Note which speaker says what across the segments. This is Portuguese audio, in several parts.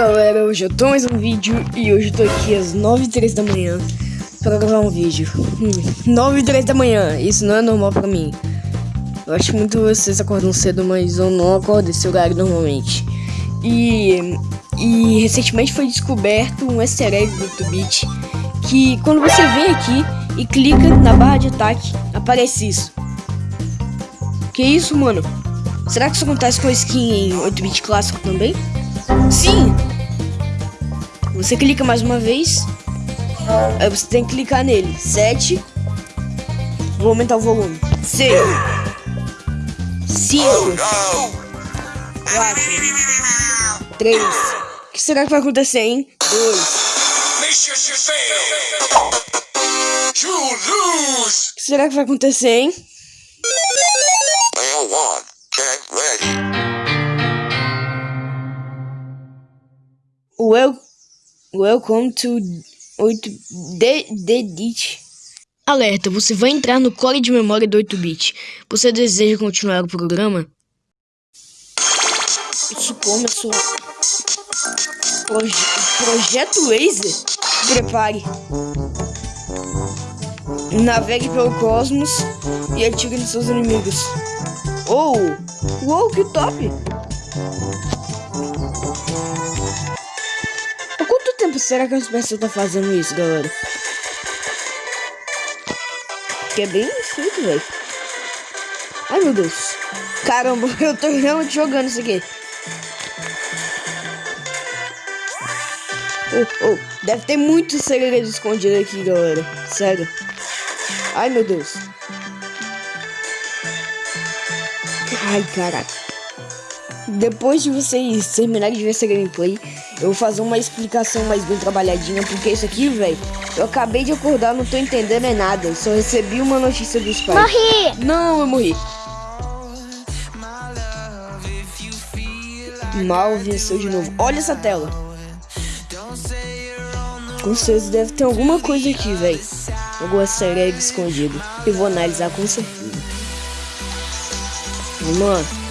Speaker 1: galera, hoje eu tô mais um vídeo e hoje eu tô aqui às 9 h 03 da manhã pra gravar um vídeo. Hum, 9 h 03 da manhã, isso não é normal pra mim. Eu acho muito vocês acordam cedo, mas eu não acordo esse horário normalmente. E, e recentemente foi descoberto um easter egg do YouTube que quando você vem aqui e clica na barra de ataque, aparece isso. Que isso, mano? Será que isso acontece com a skin em 8-bit clássico também? Sim! Você clica mais uma vez. Aí você tem que clicar nele. 7. Vou aumentar o volume. 6. 5. 4. 3. O que será que vai acontecer, hein? 2. O que será que vai acontecer, hein? Welcome to 8-bit. Alerta, você vai entrar no core de memória do 8-bit. Você deseja continuar o programa? Isso começou. Proje Projeto Laser? Prepare. Navegue pelo cosmos e atire nos seus inimigos. Oh! Uou, que top! Será que as pessoas estão fazendo isso, galera? Que é bem simples, velho. Ai, meu Deus. Caramba, eu tô realmente jogando isso aqui. Oh, oh. Deve ter muito segredo escondido aqui, galera. Sério. Ai, meu Deus. Ai, caraca. Depois de vocês terminarem de ver essa gameplay, eu vou fazer uma explicação mais bem trabalhadinha, porque isso aqui, velho, eu acabei de acordar, não tô entendendo é nada. Só recebi uma notícia dos pais.
Speaker 2: Morri!
Speaker 1: Não, eu morri. Mal venceu de novo. Olha essa tela. Com certeza deve ter alguma coisa aqui, velho. Alguma série escondido. Eu vou analisar com certeza. Vamos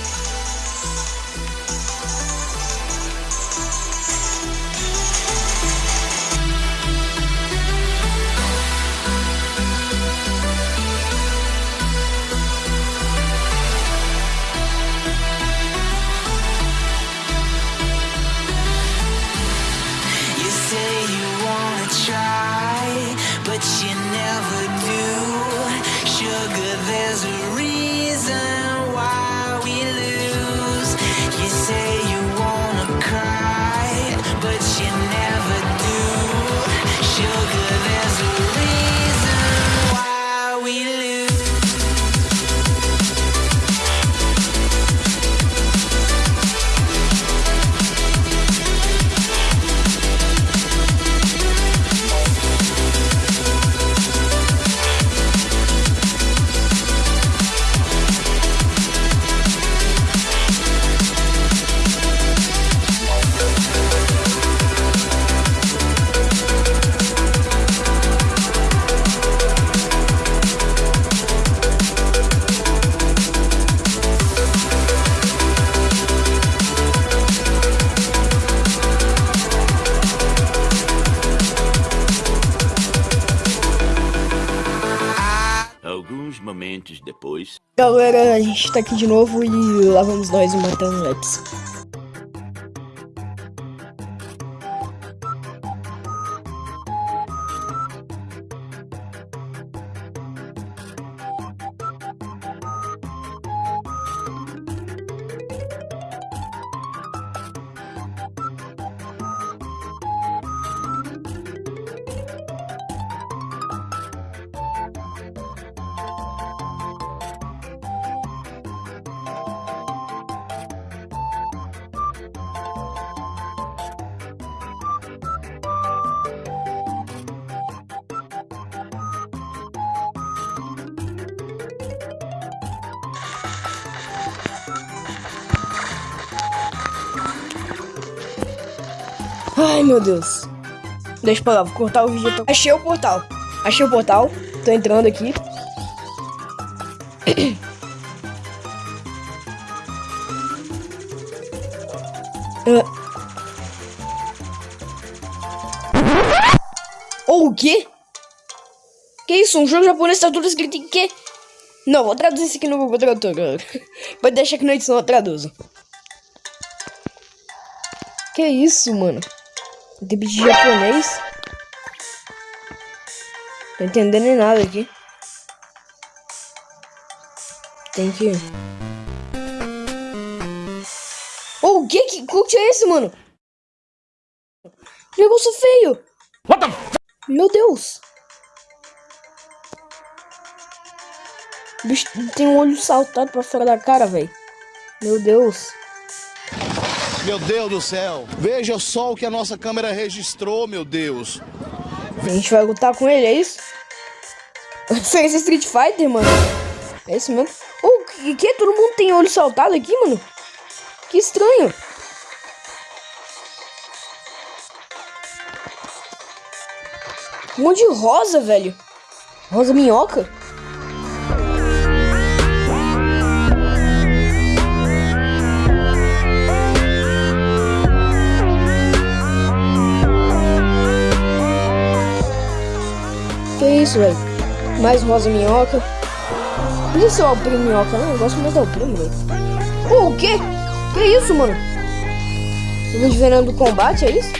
Speaker 1: lá.
Speaker 3: momentos depois.
Speaker 1: Galera, a gente tá aqui de novo e lá vamos nós matando Leps. Ai, meu Deus. Deixa pra lá, vou cortar o vídeo. Achei o portal. Achei o portal. Tô entrando aqui. Ah. Ou oh, o quê? Que isso? Um jogo japonês tá tudo escrito em quê? Não, vou traduzir isso aqui no Google Tradutor, galera. Pode deixar que na edição eu traduzo. Que isso, mano? Tem de japonês? Tô entendendo nada aqui. Tem que... Oh, o que? Que cult é esse, mano? Que negócio feio. What the... Meu Deus. O bicho tem um olho saltado pra fora da cara, velho. Meu Deus.
Speaker 2: Meu Deus do céu. Veja só o que a nossa câmera registrou, meu Deus.
Speaker 1: A gente vai lutar com ele, é isso? Esse é Street Fighter, mano. É isso mesmo? Oh, que, que? Todo mundo tem olho saltado aqui, mano? Que estranho. Um monte de rosa, velho. Rosa minhoca. Que isso, velho? Mais rosa minhoca. Não sei se é o primo minhoca, não. Eu gosto mais do primo, velho. Oh, o quê? Que isso, mano? Vendo do combate, é isso?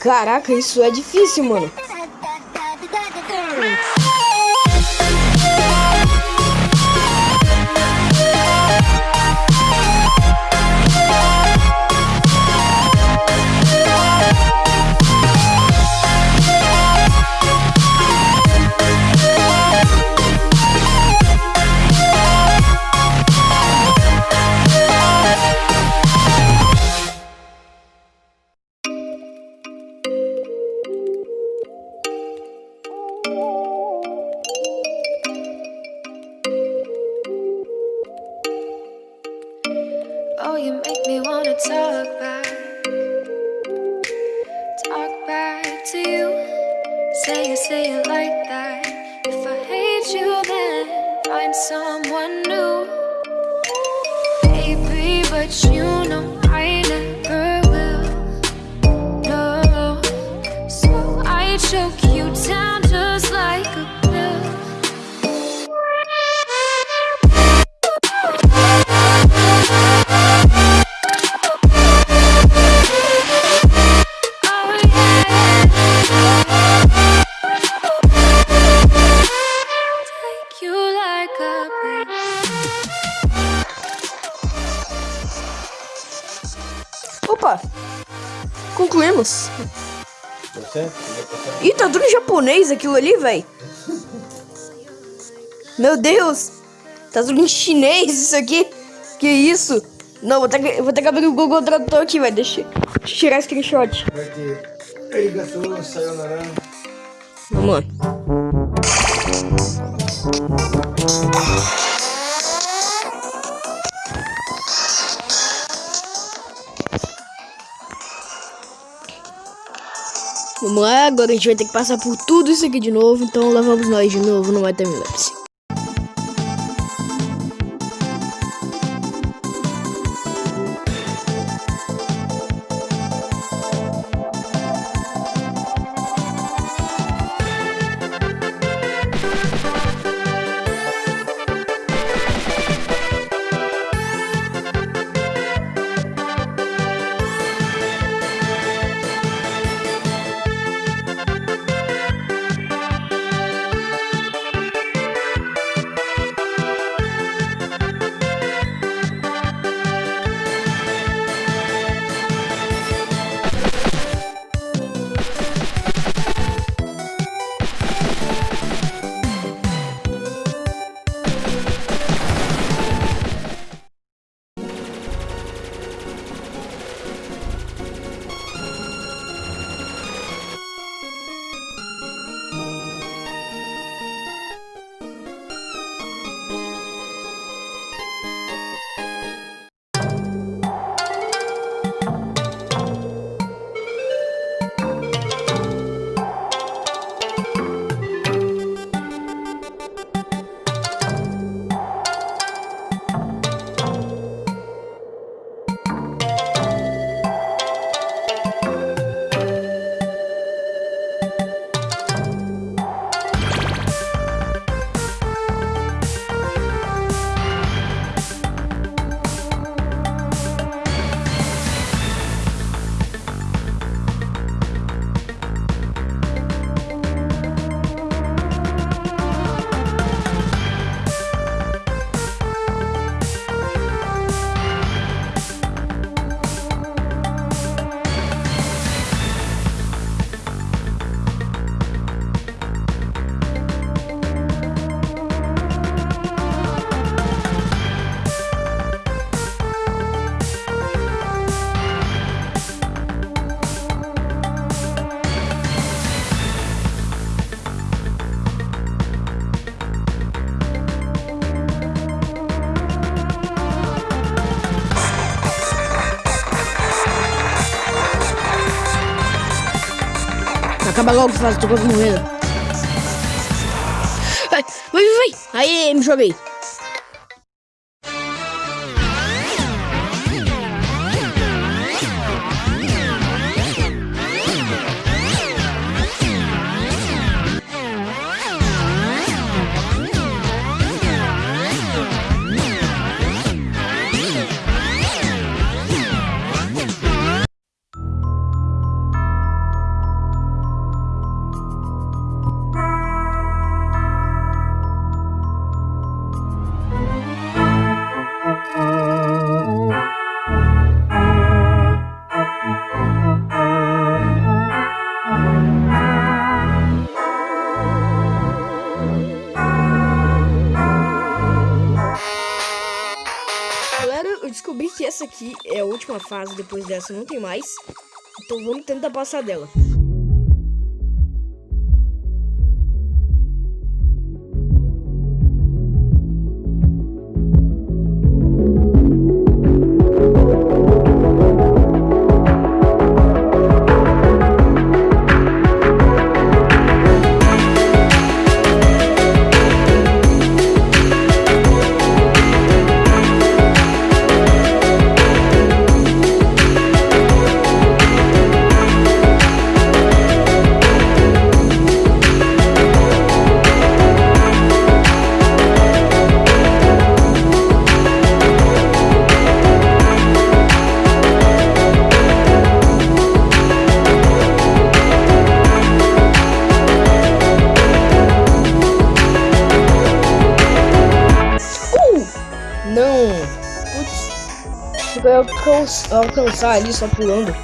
Speaker 1: Caraca, isso é difícil, mano. light show. Ih, tá tudo japonês aquilo ali, velho. Meu Deus! Tá tudo em chinês isso aqui. Que isso? Não, vou ter que, vou ter que abrir o Google Tradutor aqui, velho. Deixa, deixa eu tirar screenshot.
Speaker 4: Vai ter.
Speaker 1: Vamos lá. Vamos lá, agora a gente vai ter que passar por tudo isso aqui de novo, então lá vamos nós de novo no Time Lapse. Acaba logo, faz, tô quase morrendo. Vai, vai, vai. Aí, me joguei. Última fase, depois dessa não tem mais. Então vamos tentar passar dela. Alcançar ali só pulando.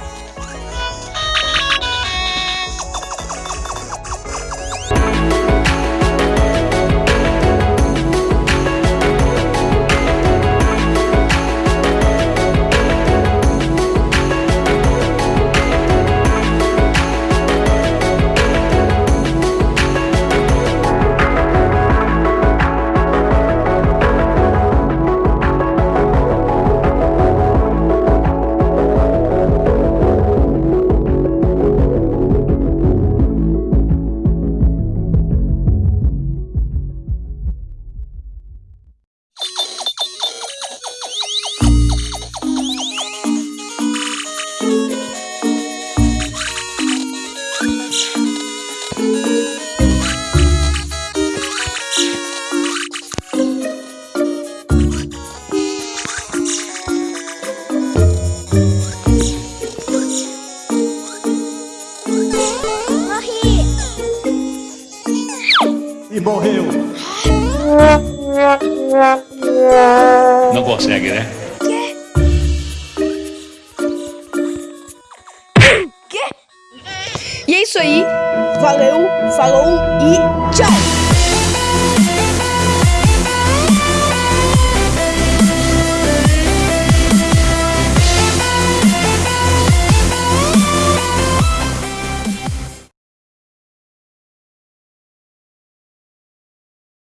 Speaker 3: Não consegue, né?
Speaker 1: E é isso aí. Valeu, falou e tchau!